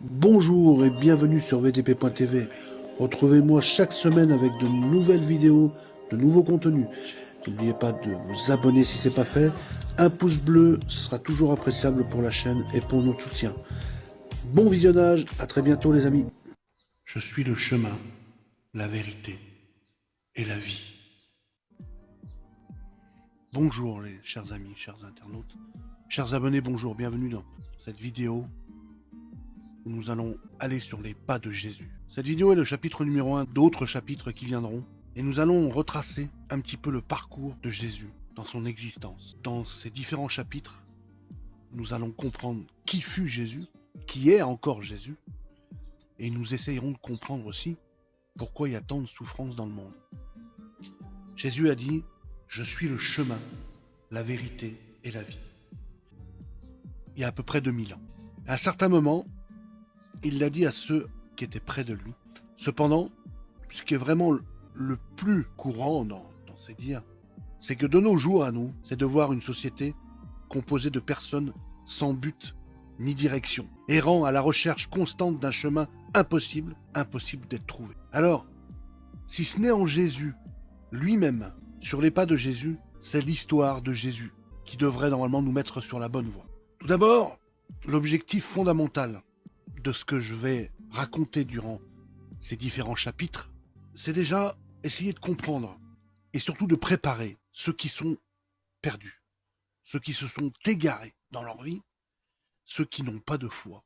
Bonjour et bienvenue sur VTP.tv. Retrouvez-moi chaque semaine avec de nouvelles vidéos, de nouveaux contenus. N'oubliez pas de vous abonner si ce n'est pas fait. Un pouce bleu, ce sera toujours appréciable pour la chaîne et pour notre soutien. Bon visionnage, à très bientôt les amis. Je suis le chemin, la vérité et la vie. Bonjour les chers amis, chers internautes, chers abonnés, bonjour, bienvenue dans cette vidéo nous allons aller sur les pas de Jésus. Cette vidéo est le chapitre numéro 1 d'autres chapitres qui viendront et nous allons retracer un petit peu le parcours de Jésus dans son existence. Dans ces différents chapitres, nous allons comprendre qui fut Jésus, qui est encore Jésus, et nous essayerons de comprendre aussi pourquoi il y a tant de souffrances dans le monde. Jésus a dit, je suis le chemin, la vérité et la vie. Il y a à peu près 2000 ans. À un certain moment, il l'a dit à ceux qui étaient près de lui. Cependant, ce qui est vraiment le plus courant dans, ces dires, c'est que de nos jours à nous, c'est de voir une société composée de personnes sans but ni direction, errant à la recherche constante d'un chemin impossible, impossible d'être trouvé. Alors, si ce n'est en Jésus lui-même, sur les pas de Jésus, c'est l'histoire de Jésus qui devrait normalement nous mettre sur la bonne voie. Tout d'abord, l'objectif fondamental de ce que je vais raconter durant ces différents chapitres, c'est déjà essayer de comprendre et surtout de préparer ceux qui sont perdus, ceux qui se sont égarés dans leur vie, ceux qui n'ont pas de foi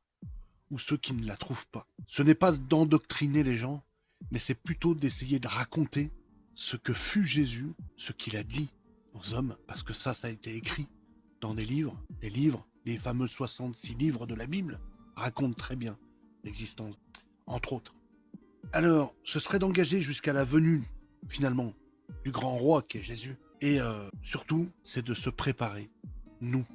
ou ceux qui ne la trouvent pas. Ce n'est pas d'endoctriner les gens, mais c'est plutôt d'essayer de raconter ce que fut Jésus, ce qu'il a dit aux hommes, parce que ça, ça a été écrit dans des livres, les livres, les fameux 66 livres de la Bible, raconte très bien l'existence, entre autres. Alors, ce serait d'engager jusqu'à la venue, finalement, du grand roi qui est Jésus. Et euh, surtout, c'est de se préparer, nous,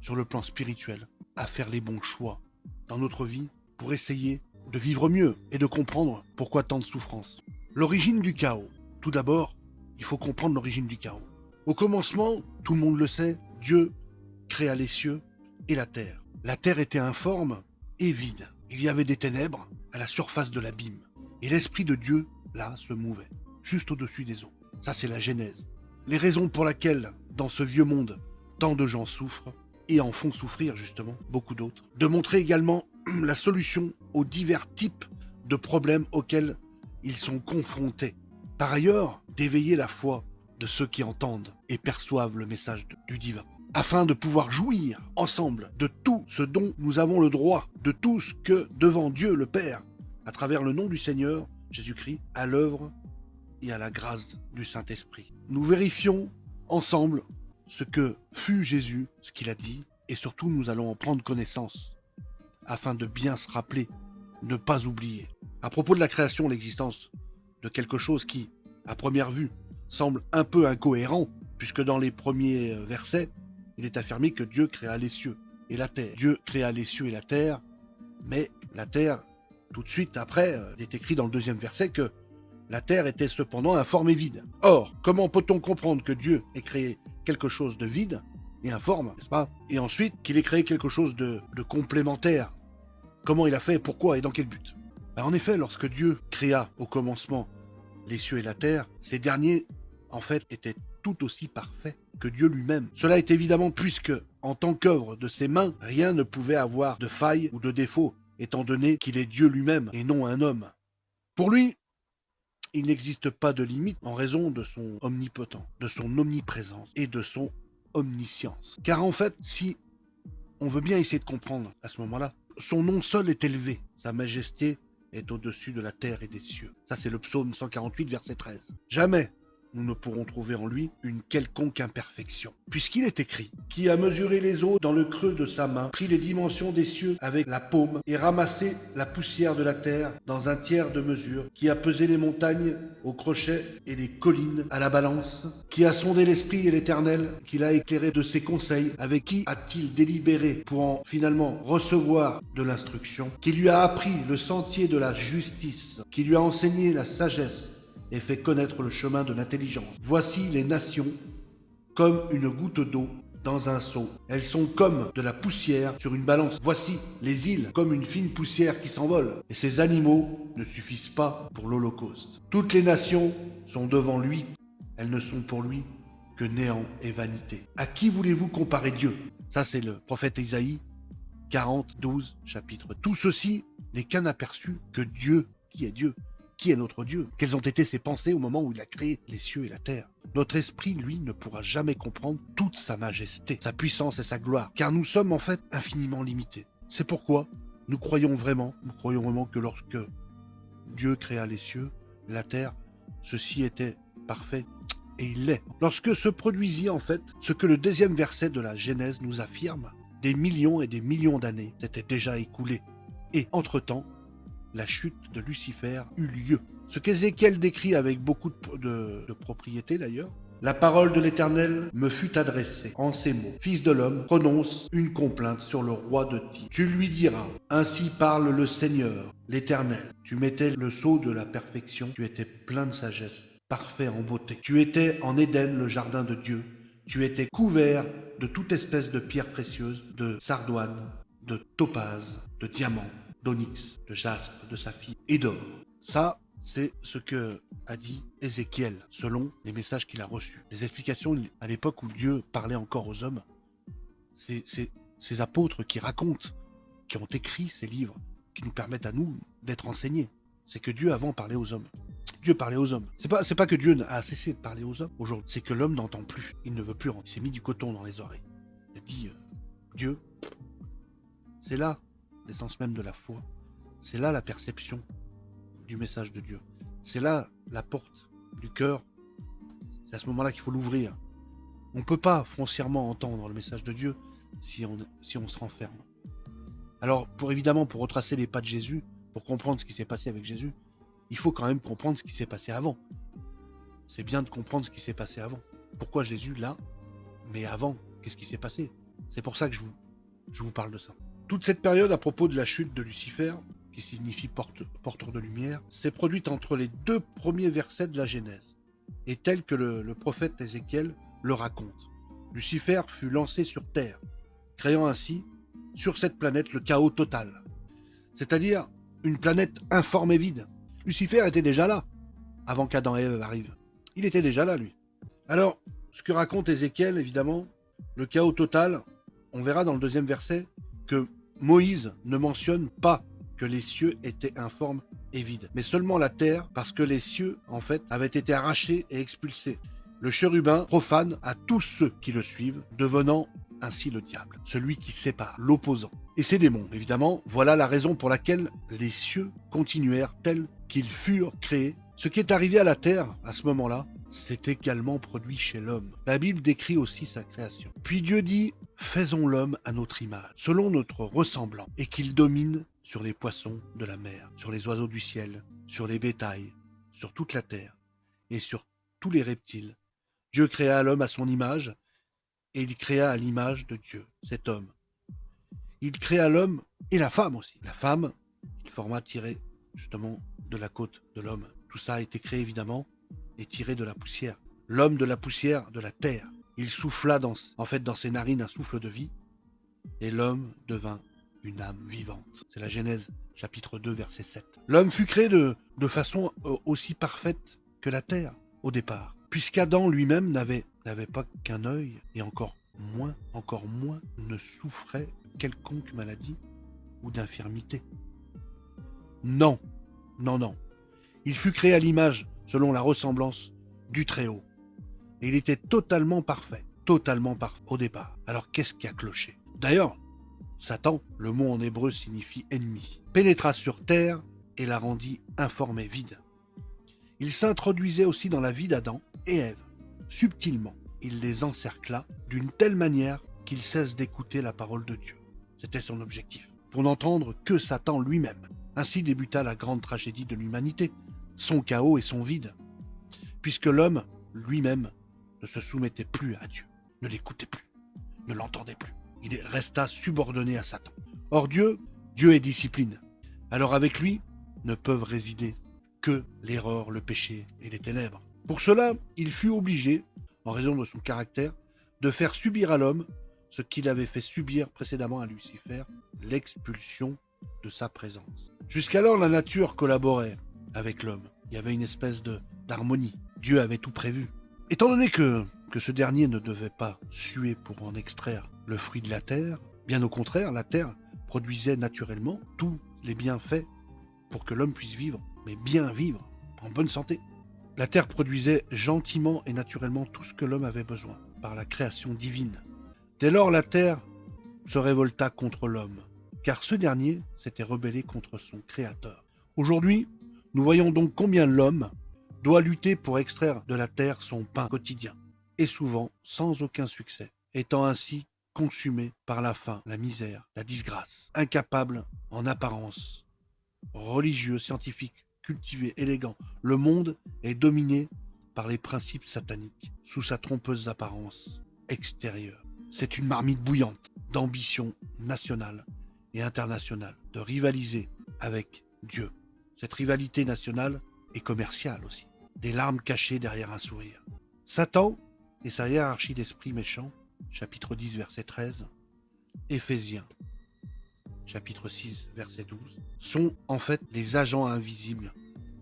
sur le plan spirituel, à faire les bons choix dans notre vie pour essayer de vivre mieux et de comprendre pourquoi tant de souffrance. L'origine du chaos. Tout d'abord, il faut comprendre l'origine du chaos. Au commencement, tout le monde le sait, Dieu créa les cieux et la terre. La terre était informe et vide. Il y avait des ténèbres à la surface de l'abîme. Et l'Esprit de Dieu, là, se mouvait, juste au-dessus des eaux. Ça, c'est la Genèse. Les raisons pour lesquelles, dans ce vieux monde, tant de gens souffrent, et en font souffrir justement beaucoup d'autres. De montrer également la solution aux divers types de problèmes auxquels ils sont confrontés. Par ailleurs, d'éveiller la foi de ceux qui entendent et perçoivent le message du divin afin de pouvoir jouir ensemble de tout ce dont nous avons le droit, de tout ce que devant Dieu le Père, à travers le nom du Seigneur Jésus-Christ, à l'œuvre et à la grâce du Saint-Esprit. Nous vérifions ensemble ce que fut Jésus, ce qu'il a dit, et surtout nous allons en prendre connaissance, afin de bien se rappeler, ne pas oublier. À propos de la création, l'existence de quelque chose qui, à première vue, semble un peu incohérent, puisque dans les premiers versets, il est affirmé que Dieu créa les cieux et la terre. Dieu créa les cieux et la terre, mais la terre, tout de suite après, euh, il est écrit dans le deuxième verset que la terre était cependant informe et vide. Or, comment peut-on comprendre que Dieu ait créé quelque chose de vide et informe, n'est-ce pas? Et ensuite, qu'il ait créé quelque chose de, complémentaire. Comment il a fait, pourquoi et dans quel but? Ben, En effet, lorsque Dieu créa au commencement les cieux et la terre, ces derniers, en fait, étaient tout aussi parfaits que Dieu lui-même. Cela est évidemment puisque, en tant qu'œuvre de ses mains, rien ne pouvait avoir de faille ou de défaut, étant donné qu'il est Dieu lui-même et non un homme. Pour lui, il n'existe pas de limite en raison de son omnipotent, de son omniprésence et de son omniscience. Car en fait, si on veut bien essayer de comprendre à ce moment-là, son nom seul est élevé, sa majesté est au-dessus de la terre et des cieux. Ça c'est le psaume 148 verset 13. Jamais nous ne pourrons trouver en lui une quelconque imperfection. Puisqu'il est écrit, qui a mesuré les eaux dans le creux de sa main, pris les dimensions des cieux avec la paume, et ramassé la poussière de la terre dans un tiers de mesure, qui a pesé les montagnes au crochet et les collines à la balance, qui a sondé l'esprit et l'éternel, qui l'a éclairé de ses conseils, avec qui a-t-il délibéré pour en finalement recevoir de l'instruction, qui lui a appris le sentier de la justice, qui lui a enseigné la sagesse, et fait connaître le chemin de l'intelligence. Voici les nations comme une goutte d'eau dans un seau. Elles sont comme de la poussière sur une balance. Voici les îles comme une fine poussière qui s'envole. Et ces animaux ne suffisent pas pour l'Holocauste. Toutes les nations sont devant lui. Elles ne sont pour lui que néant et vanité. À qui voulez-vous comparer Dieu? Ça, c'est le prophète Isaïe 40, 12, chapitre. Tout ceci n'est qu'un aperçu que Dieu, qui est Dieu, qui est notre Dieu? Quelles ont été ses pensées au moment où il a créé les cieux et la terre? Notre esprit, lui, ne pourra jamais comprendre toute sa majesté, sa puissance et sa gloire, car nous sommes en fait infiniment limités. C'est pourquoi nous croyons vraiment, nous croyons vraiment que lorsque Dieu créa les cieux, la terre, ceci était parfait et il l'est. Lorsque se produisit en fait ce que le deuxième verset de la Genèse nous affirme, des millions et des millions d'années s'étaient déjà écoulés. Et entre-temps, la chute de Lucifer eut lieu. Ce qu'Ézéchiel décrit avec beaucoup de, propriété d'ailleurs. La parole de l'Éternel me fut adressée en ces mots. Fils de l'homme, prononce une complainte sur le roi de Tyr. Tu lui diras, ainsi parle le Seigneur, l'Éternel. Tu mettais le sceau de la perfection, tu étais plein de sagesse, parfait en beauté. Tu étais en Éden, le jardin de Dieu. Tu étais couvert de toute espèce de pierres précieuses, de sardoine, de topaz, de diamants, d'onyx, de jaspe, de saphir et d'or. Ça, c'est ce que a dit Ézéchiel, selon les messages qu'il a reçus. Les explications à l'époque où Dieu parlait encore aux hommes, c'est ces apôtres qui racontent, qui ont écrit ces livres, qui nous permettent à nous d'être enseignés. C'est que Dieu avant parlait aux hommes. Dieu parlait aux hommes. C'est pas, pas que Dieu a cessé de parler aux hommes aujourd'hui. C'est que l'homme n'entend plus. Il ne veut plus. Il s'est mis du coton dans les oreilles. Il a dit, euh, Dieu, c'est là l'essence même de la foi. C'est là la perception du message de Dieu. C'est là la porte du cœur. C'est à ce moment-là qu'il faut l'ouvrir. On ne peut pas foncièrement entendre le message de Dieu si on, si on se renferme. Alors, pour évidemment, pour retracer les pas de Jésus, pour comprendre ce qui s'est passé avec Jésus, il faut quand même comprendre ce qui s'est passé avant. C'est bien de comprendre ce qui s'est passé avant. Pourquoi Jésus là Mais avant, qu'est-ce qui s'est passé? C'est pour ça que je vous, je vous parle de ça. Toute cette période à propos de la chute de Lucifer, qui signifie porteur de lumière, s'est produite entre les deux premiers versets de la Genèse, et tel que le, prophète Ézéchiel le raconte. Lucifer fut lancé sur Terre, créant ainsi, sur cette planète, le chaos total. C'est-à-dire une planète informe et vide. Lucifer était déjà là, avant qu'Adam et Ève arrivent. Il était déjà là, lui. Alors, ce que raconte Ézéchiel, évidemment, le chaos total, on verra dans le deuxième verset que Moïse ne mentionne pas que les cieux étaient informes et vides, mais seulement la terre, parce que les cieux, en fait, avaient été arrachés et expulsés. Le chérubin profane à tous ceux qui le suivent, devenant ainsi le diable, celui qui sépare, l'opposant. Et ses démons, évidemment, voilà la raison pour laquelle les cieux continuèrent tels qu'ils furent créés. Ce qui est arrivé à la terre à ce moment-là, c'est également produit chez l'homme. La Bible décrit aussi sa création. Puis Dieu dit, Faisons l'homme à notre image, selon notre ressemblant, et qu'il domine sur les poissons de la mer, sur les oiseaux du ciel, sur les bétails, sur toute la terre, et sur tous les reptiles. Dieu créa l'homme à son image, et il créa à l'image de Dieu, cet homme. Il créa l'homme et la femme aussi. La femme, il forma tiré justement de la côte de l'homme. Tout ça a été créé évidemment et tiré de la poussière. L'homme de la poussière de la terre. Il souffla dans, en fait dans ses narines un souffle de vie, et l'homme devint une âme vivante. C'est la Genèse chapitre 2 verset 7. L'homme fut créé de, de façon euh, aussi parfaite que la terre au départ, puisqu'Adam lui-même n'avait n'avait pas qu'un œil, et encore moins, encore moins, ne souffrait quelconque maladie ou d'infirmité. Non, non, non. Il fut créé à l'image, selon la ressemblance, du Très-Haut. Et il était totalement parfait, totalement parfait au départ. Alors qu'est-ce qui a cloché? D'ailleurs, Satan, le mot en hébreu signifie ennemi, pénétra sur terre et la rendit informe et vide. Il s'introduisait aussi dans la vie d'Adam et Ève. Subtilement, il les encercla d'une telle manière qu'ils cessent d'écouter la parole de Dieu. C'était son objectif, pour n'entendre que Satan lui-même. Ainsi débuta la grande tragédie de l'humanité, son chaos et son vide, puisque l'homme lui-même ne se soumettait plus à Dieu, ne l'écoutait plus, ne l'entendait plus. Il resta subordonné à Satan. Or Dieu, Dieu est discipline. Alors avec lui ne peuvent résider que l'erreur, le péché et les ténèbres. Pour cela, il fut obligé, en raison de son caractère, de faire subir à l'homme ce qu'il avait fait subir précédemment à Lucifer, l'expulsion de sa présence. Jusqu'alors, la nature collaborait avec l'homme. Il y avait une espèce d'harmonie. Dieu avait tout prévu. Étant donné que, ce dernier ne devait pas suer pour en extraire le fruit de la terre, bien au contraire, la terre produisait naturellement tous les bienfaits pour que l'homme puisse vivre, mais bien vivre, en bonne santé. La terre produisait gentiment et naturellement tout ce que l'homme avait besoin par la création divine. Dès lors, la terre se révolta contre l'homme, car ce dernier s'était rebellé contre son créateur. Aujourd'hui, nous voyons donc combien l'homme doit lutter pour extraire de la terre son pain quotidien, et souvent sans aucun succès, étant ainsi consumé par la faim, la misère, la disgrâce, incapable en apparence, religieux, scientifique, cultivé, élégant. Le monde est dominé par les principes sataniques, sous sa trompeuse apparence extérieure. C'est une marmite bouillante d'ambition nationale et internationale, de rivaliser avec Dieu. Cette rivalité nationale est commerciale aussi. Des larmes cachées derrière un sourire. Satan et sa hiérarchie d'esprits méchants, chapitre 10, verset 13, Éphésiens, chapitre 6, verset 12, sont en fait les agents invisibles,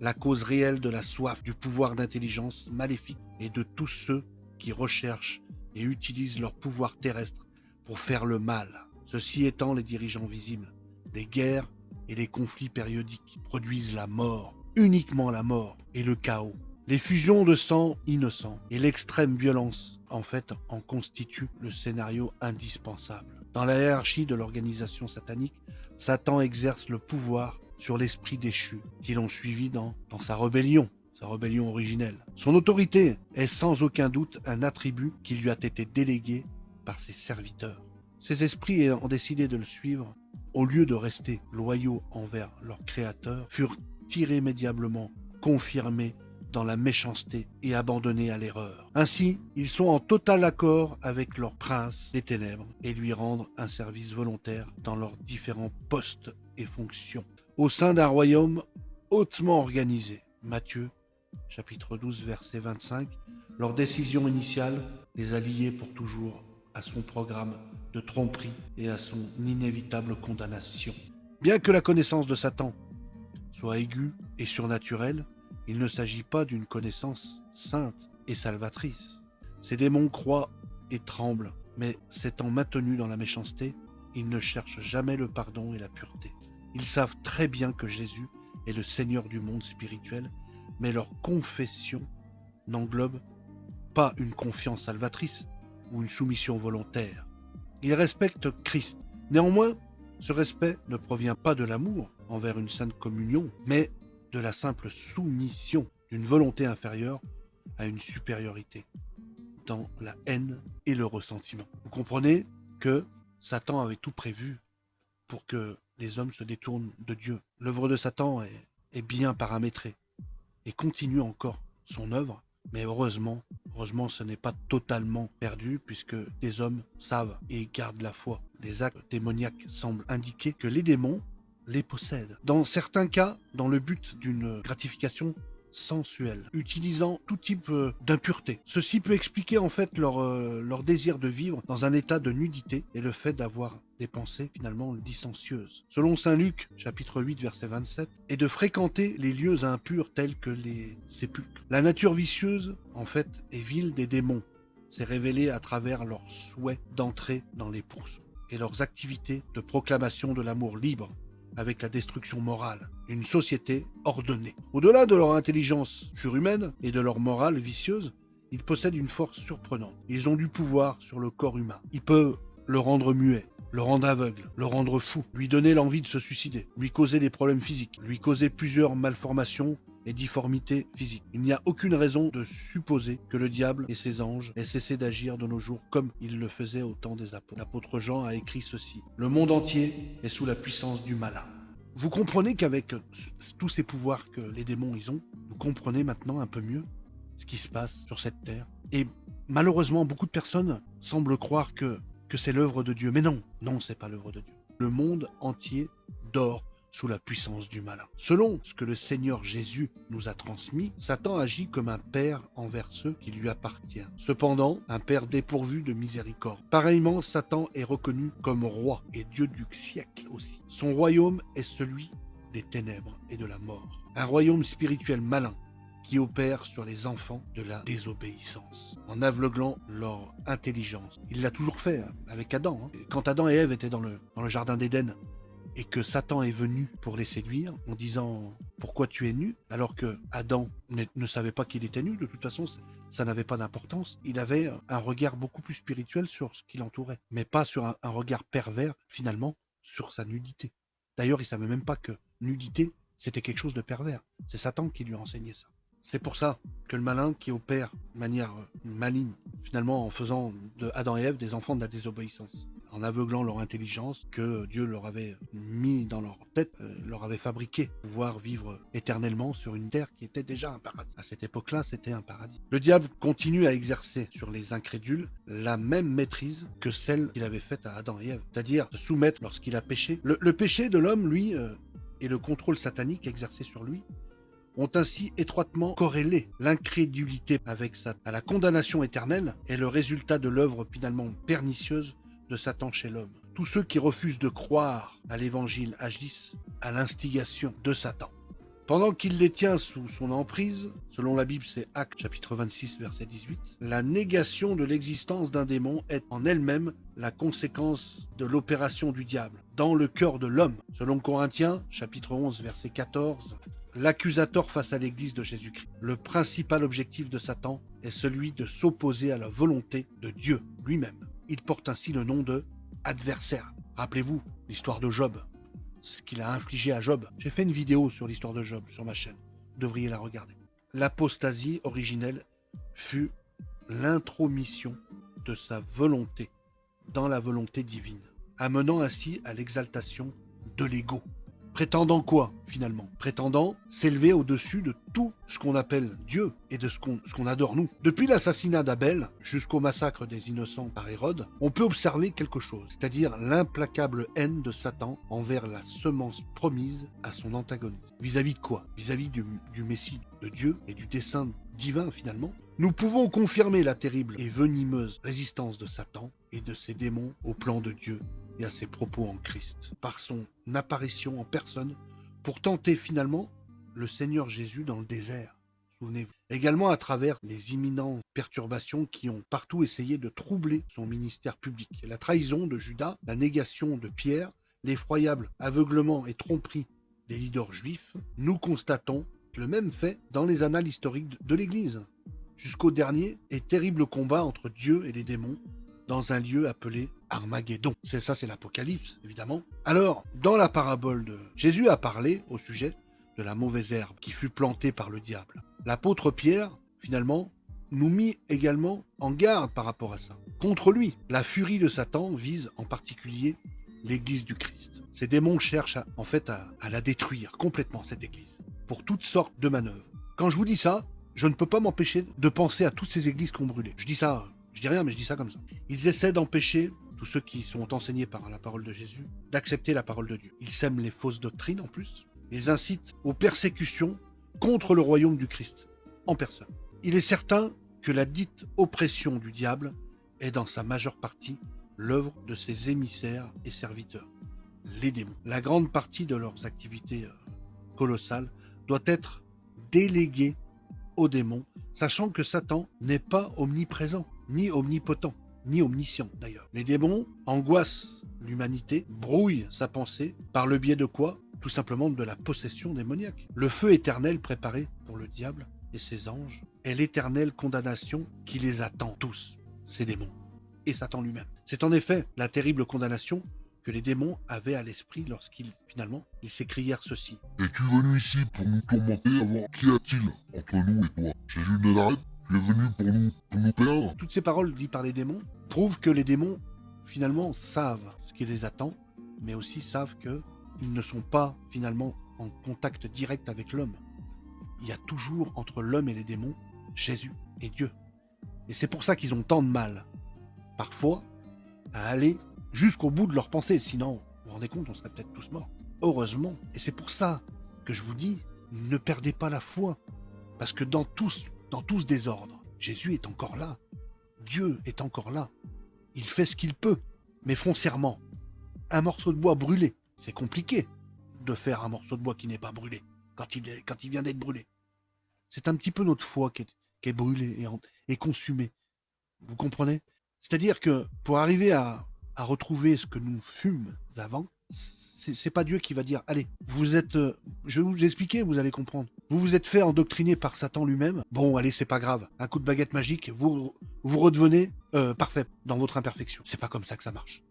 la cause réelle de la soif, du pouvoir d'intelligence maléfique et de tous ceux qui recherchent et utilisent leur pouvoir terrestre pour faire le mal. Ceci étant les dirigeants visibles, les guerres et les conflits périodiques produisent la mort, uniquement la mort et le chaos. Les fusions de sang innocent et l'extrême violence, en fait, en constituent le scénario indispensable. Dans la hiérarchie de l'organisation satanique, Satan exerce le pouvoir sur l'esprit déchu qui l'ont suivi dans, dans sa rébellion, sa rébellion originelle. Son autorité est sans aucun doute un attribut qui lui a été délégué par ses serviteurs. Ces esprits ayant décidé de le suivre au lieu de rester loyaux envers leur créateur, furent irrémédiablement confirmés dans la méchanceté et abandonnés à l'erreur. Ainsi, ils sont en total accord avec leur prince des ténèbres et lui rendent un service volontaire dans leurs différents postes et fonctions, au sein d'un royaume hautement organisé. Matthieu, chapitre 12, verset 25, leur décision initiale les a liés pour toujours à son programme de tromperie et à son inévitable condamnation. Bien que la connaissance de Satan soit aiguë et surnaturelle, il ne s'agit pas d'une connaissance sainte et salvatrice. Ces démons croient et tremblent, mais s'étant maintenus dans la méchanceté, ils ne cherchent jamais le pardon et la pureté. Ils savent très bien que Jésus est le Seigneur du monde spirituel, mais leur confession n'englobe pas une confiance salvatrice ou une soumission volontaire. Ils respectent Christ. Néanmoins, ce respect ne provient pas de l'amour envers une sainte communion, mais de la simple soumission d'une volonté inférieure à une supériorité, dans la haine et le ressentiment. Vous comprenez que Satan avait tout prévu pour que les hommes se détournent de Dieu. L'œuvre de Satan est, bien paramétrée et continue encore son œuvre, mais heureusement, heureusement, ce n'est pas totalement perdu puisque les hommes savent et gardent la foi. Les actes démoniaques semblent indiquer que les démons les possèdent. Dans certains cas, dans le but d'une gratification sensuelle, utilisant tout type euh, d'impureté. Ceci peut expliquer en fait leur, euh, leur désir de vivre dans un état de nudité et le fait d'avoir des pensées finalement licencieuses. Selon Saint Luc, chapitre 8, verset 27, et de fréquenter les lieux impurs tels que les sépulcres. La nature vicieuse, en fait, est vile des démons. C'est révélé à travers leur souhait d'entrer dans les pourceaux et leurs activités de proclamation de l'amour libre avec la destruction morale d'une société ordonnée. Au-delà de leur intelligence surhumaine et de leur morale vicieuse, ils possèdent une force surprenante. Ils ont du pouvoir sur le corps humain. Ils peuvent le rendre muet, le rendre aveugle, le rendre fou, lui donner l'envie de se suicider, lui causer des problèmes physiques, lui causer plusieurs malformations et difformités physiques. Il n'y a aucune raison de supposer que le diable et ses anges aient cessé d'agir de nos jours comme ils le faisaient au temps des apôtres. L'apôtre Jean a écrit ceci. Le monde entier est sous la puissance du malin. Vous comprenez qu'avec tous ces pouvoirs que les démons ils ont, vous comprenez maintenant un peu mieux ce qui se passe sur cette terre. Et malheureusement, beaucoup de personnes semblent croire que, que c'est l'œuvre de Dieu. Mais non, non, c'est pas l'œuvre de Dieu. Le monde entier dort sous la puissance du malin. Selon ce que le Seigneur Jésus nous a transmis, Satan agit comme un père envers ceux qui lui appartiennent. Cependant, un père dépourvu de miséricorde. Pareillement, Satan est reconnu comme roi et Dieu du siècle aussi. Son royaume est celui des ténèbres et de la mort. Un royaume spirituel malin qui opère sur les enfants de la désobéissance, en aveuglant leur intelligence. Il l'a toujours fait hein, avec Adam. Hein. Quand Adam et Ève étaient dans le, dans le jardin d'Éden, et que Satan est venu pour les séduire en disant pourquoi tu es nu alors que Adam ne, savait pas qu'il était nu de toute façon ça n'avait pas d'importance il avait un regard beaucoup plus spirituel sur ce qui l'entourait mais pas sur un, regard pervers finalement sur sa nudité d'ailleurs il savait même pas que nudité c'était quelque chose de pervers c'est Satan qui lui a enseigné ça c'est pour ça que le malin qui opère de manière maligne, finalement en faisant de Adam et Ève des enfants de la désobéissance, en aveuglant leur intelligence que Dieu leur avait mis dans leur tête, euh, leur avait fabriqué, pouvoir vivre éternellement sur une terre qui était déjà un paradis. À cette époque-là, c'était un paradis. Le diable continue à exercer sur les incrédules la même maîtrise que celle qu'il avait faite à Adam et Ève, c'est-à-dire se soumettre lorsqu'il a péché. Le, péché de l'homme, lui, euh, et le contrôle satanique exercé sur lui, ont ainsi étroitement corrélé l'incrédulité avec à la condamnation éternelle et le résultat de l'œuvre finalement pernicieuse de Satan chez l'homme. Tous ceux qui refusent de croire à l'évangile agissent à l'instigation de Satan. Pendant qu'il les tient sous son emprise, selon la Bible c'est Actes chapitre 26 verset 18, la négation de l'existence d'un démon est en elle-même la conséquence de l'opération du diable dans le cœur de l'homme. Selon Corinthiens chapitre 11 verset 14, l'accusateur face à l'Église de Jésus-Christ. Le principal objectif de Satan est celui de s'opposer à la volonté de Dieu lui-même. Il porte ainsi le nom de adversaire. Rappelez-vous l'histoire de Job, ce qu'il a infligé à Job. J'ai fait une vidéo sur l'histoire de Job sur ma chaîne. Vous devriez la regarder. L'apostasie originelle fut l'intromission de sa volonté dans la volonté divine, amenant ainsi à l'exaltation de l'ego. Prétendant quoi, finalement? Prétendant s'élever au-dessus de tout ce qu'on appelle Dieu et de ce qu'on adore nous. Depuis l'assassinat d'Abel jusqu'au massacre des innocents par Hérode, on peut observer quelque chose, c'est-à-dire l'implacable haine de Satan envers la semence promise à son antagoniste. Vis-à-vis de quoi? Vis-à-vis du, du Messie de Dieu et du dessein divin finalement, nous pouvons confirmer la terrible et venimeuse résistance de Satan et de ses démons au plan de Dieu ses propos en Christ, par son apparition en personne, pour tenter finalement le Seigneur Jésus dans le désert. Souvenez-vous. Également à travers les imminentes perturbations qui ont partout essayé de troubler son ministère public. La trahison de Judas, la négation de Pierre, l'effroyable aveuglement et tromperie des leaders juifs, nous constatons le même fait dans les annales historiques de l'Église, jusqu'au dernier et terrible combat entre Dieu et les démons dans un lieu appelé Armageddon. C'est ça, c'est l'Apocalypse, évidemment. Alors, dans la parabole de Jésus a parlé au sujet de la mauvaise herbe qui fut plantée par le diable. L'apôtre Pierre, finalement, nous mit également en garde par rapport à ça. Contre lui, la furie de Satan vise en particulier l'Église du Christ. Ces démons cherchent en fait à, à la détruire complètement, cette Église, pour toutes sortes de manœuvres. Quand je vous dis ça, je ne peux pas m'empêcher de penser à toutes ces églises qui ont brûlé. Je dis ça je dis rien, mais je dis ça comme ça. Ils essaient d'empêcher tous ceux qui sont enseignés par la parole de Jésus d'accepter la parole de Dieu. Ils sèment les fausses doctrines en plus. Ils incitent aux persécutions contre le royaume du Christ, en personne. Il est certain que la dite oppression du diable est dans sa majeure partie l'œuvre de ses émissaires et serviteurs, les démons. La grande partie de leurs activités euh, colossales doit être déléguée aux démons, sachant que Satan n'est pas omniprésent ni omnipotent, ni omniscient d'ailleurs. Les démons angoissent l'humanité, brouillent sa pensée, par le biais de quoi? Tout simplement de la possession démoniaque. Le feu éternel préparé pour le diable et ses anges est l'éternelle condamnation qui les attend tous, ces démons, et Satan lui-même. C'est en effet la terrible condamnation que les démons avaient à l'esprit lorsqu'ils, finalement, ils s'écrièrent ceci. Es-tu venu ici pour nous tourmenter avant Qu'y a-t-il entre nous et toi? Jésus de Nazareth venu pour nous, perdre. Toutes ces paroles dites par les démons prouvent que les démons, finalement, savent ce qui les attend, mais aussi savent qu'ils ne sont pas, finalement, en contact direct avec l'homme. Il y a toujours entre l'homme et les démons Jésus et Dieu. Et c'est pour ça qu'ils ont tant de mal, parfois, à aller jusqu'au bout de leur pensée. Sinon, vous vous rendez compte, on serait peut-être tous morts. Heureusement. Et c'est pour ça que je vous dis, ne perdez pas la foi. Parce que dans tous, dans tout ce désordre, Jésus est encore là. Dieu est encore là. Il fait ce qu'il peut. Mais foncièrement, un morceau de bois brûlé, c'est compliqué de faire un morceau de bois qui n'est pas brûlé quand il, vient d'être brûlé. C'est un petit peu notre foi qui est, brûlée et, et consumée. Vous comprenez? C'est-à-dire que pour arriver à, à retrouver ce que nous fûmes avant, c'est pas Dieu qui va dire allez, vous êtes, euh, je vais vous expliquer, vous allez comprendre. Vous vous êtes fait endoctriner par Satan lui-même. Bon, allez, c'est pas grave. Un coup de baguette magique, vous vous redevenez euh, parfait dans votre imperfection. C'est pas comme ça que ça marche.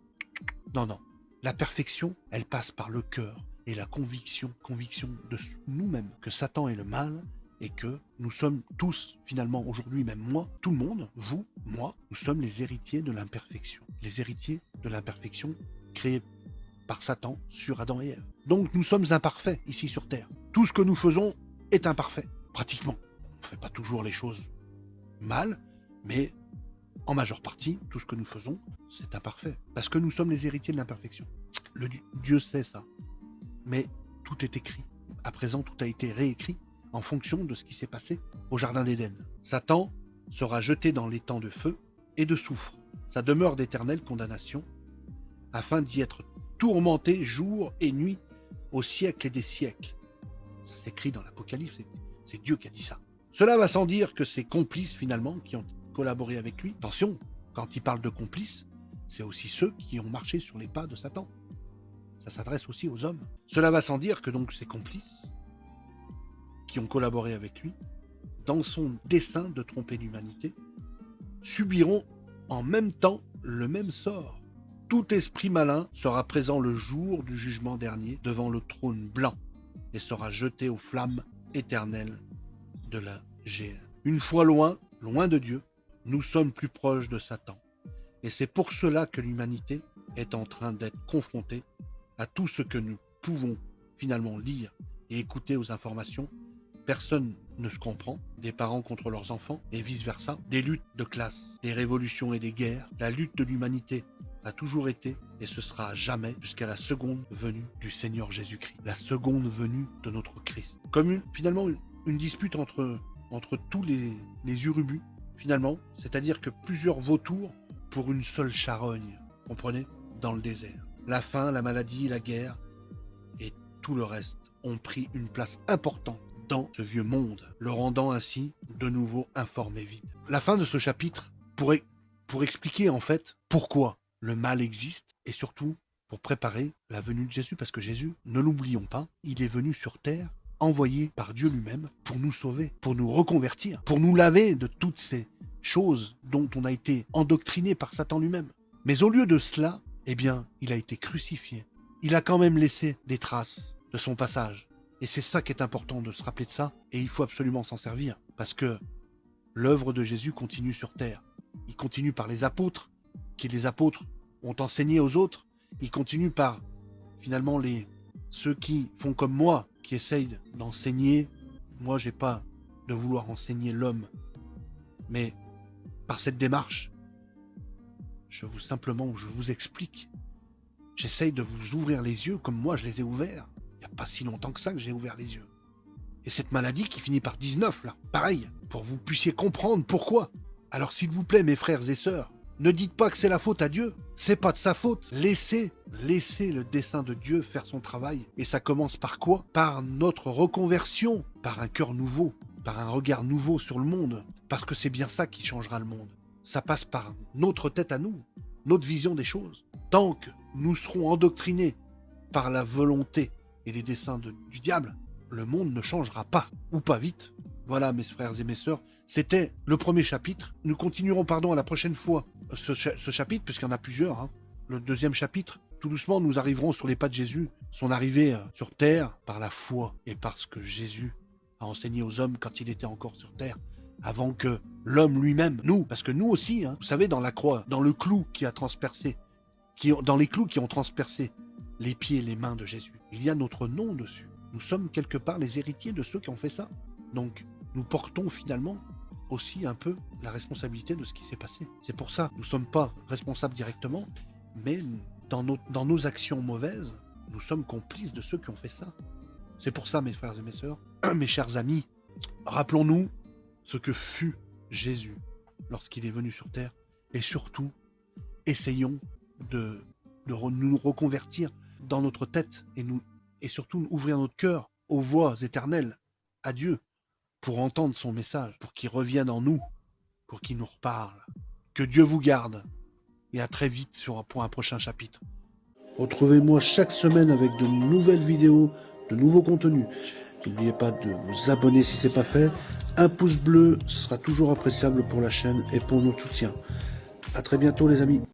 Non, non. La perfection, elle passe par le cœur et la conviction, conviction de nous-mêmes que Satan est le mal et que nous sommes tous, finalement, aujourd'hui, même moi, tout le monde, vous, moi, nous sommes les héritiers de l'imperfection. Les héritiers de l'imperfection créés par Satan sur Adam et Ève. Donc nous sommes imparfaits ici sur Terre. Tout ce que nous faisons est imparfait, pratiquement. On ne fait pas toujours les choses mal, mais en majeure partie, tout ce que nous faisons, c'est imparfait. Parce que nous sommes les héritiers de l'imperfection. Le Dieu sait ça. Mais tout est écrit. À présent, tout a été réécrit en fonction de ce qui s'est passé au Jardin d'Éden. Satan sera jeté dans les temps de feu et de soufre, sa demeure d'éternelle condamnation, afin d'y être tourmenté jour et nuit au siècle et des siècles. Ça s'écrit dans l'Apocalypse, c'est Dieu qui a dit ça. Cela va sans dire que ses complices finalement qui ont collaboré avec lui, attention, quand il parle de complices, c'est aussi ceux qui ont marché sur les pas de Satan. Ça s'adresse aussi aux hommes. Cela va sans dire que donc ses complices, qui ont collaboré avec lui, dans son dessein de tromper l'humanité, subiront en même temps le même sort tout esprit malin sera présent le jour du jugement dernier devant le trône blanc et sera jeté aux flammes éternelles de la géhenne. Une fois loin, loin de Dieu, nous sommes plus proches de Satan. Et c'est pour cela que l'humanité est en train d'être confrontée à tout ce que nous pouvons finalement lire et écouter aux informations. Personne ne se comprend, des parents contre leurs enfants et vice-versa, des luttes de classe, des révolutions et des guerres, la lutte de l'humanité a toujours été et ce sera jamais jusqu'à la seconde venue du Seigneur Jésus-Christ, la seconde venue de notre Christ. Comme finalement une, dispute entre, entre tous les, les urubus, finalement, c'est-à-dire que plusieurs vautours pour une seule charogne, comprenez, dans le désert. La faim, la maladie, la guerre et tout le reste ont pris une place importante dans ce vieux monde, le rendant ainsi de nouveau informé vide. La fin de ce chapitre pourrait pour expliquer en fait pourquoi le mal existe et surtout pour préparer la venue de Jésus parce que Jésus, ne l'oublions pas, il est venu sur terre envoyé par Dieu lui-même pour nous sauver, pour nous reconvertir, pour nous laver de toutes ces choses dont on a été endoctriné par Satan lui-même. Mais au lieu de cela, eh bien, il a été crucifié. Il a quand même laissé des traces de son passage. Et c'est ça qui est important de se rappeler de ça, et il faut absolument s'en servir, parce que l'œuvre de Jésus continue sur terre. Il continue par les apôtres, qui les apôtres ont enseigné aux autres. Il continue par finalement les ceux qui font comme moi, qui essayent d'enseigner. Moi, j'ai pas de vouloir enseigner l'homme, mais par cette démarche, je vous simplement, je vous explique. J'essaye de vous ouvrir les yeux comme moi je les ai ouverts. Il n'y a pas si longtemps que ça que j'ai ouvert les yeux. Et cette maladie qui finit par 19, là, pareil, pour que vous puissiez comprendre pourquoi. Alors s'il vous plaît, mes frères et sœurs, ne dites pas que c'est la faute à Dieu. C'est pas de sa faute. Laissez, laissez le dessein de Dieu faire son travail. Et ça commence par quoi? Par notre reconversion, par un cœur nouveau, par un regard nouveau sur le monde. Parce que c'est bien ça qui changera le monde. Ça passe par notre tête à nous, notre vision des choses. Tant que nous serons endoctrinés par la volonté et les desseins du diable, le monde ne changera pas, ou pas vite. Voilà, mes frères et mes sœurs, c'était le premier chapitre. Nous continuerons, pardon, à la prochaine fois ce, chapitre, puisqu'il y en a plusieurs. Hein. Le deuxième chapitre, tout doucement, nous arriverons sur les pas de Jésus, son arrivée euh, sur terre par la foi et parce que Jésus a enseigné aux hommes quand il était encore sur terre, avant que l'homme lui-même, nous, parce que nous aussi, hein, vous savez, dans la croix, dans le clou qui a transpercé, qui, dans les clous qui ont transpercé les pieds et les mains de Jésus, il y a notre nom dessus. Nous sommes quelque part les héritiers de ceux qui ont fait ça. Donc, nous portons finalement aussi un peu la responsabilité de ce qui s'est passé. C'est pour ça, nous ne sommes pas responsables directement, mais dans nos, dans nos actions mauvaises, nous sommes complices de ceux qui ont fait ça. C'est pour ça, mes frères et mes sœurs, mes chers amis, rappelons-nous ce que fut Jésus lorsqu'il est venu sur terre et surtout, essayons de, de nous reconvertir dans notre tête et, nous, et surtout ouvrir notre cœur aux voix éternelles à Dieu pour entendre son message, pour qu'il revienne en nous, pour qu'il nous reparle. Que Dieu vous garde et à très vite sur, un prochain chapitre. Retrouvez-moi chaque semaine avec de nouvelles vidéos, de nouveaux contenus. N'oubliez pas de vous abonner si ce n'est pas fait. Un pouce bleu, ce sera toujours appréciable pour la chaîne et pour notre soutien. À très bientôt les amis.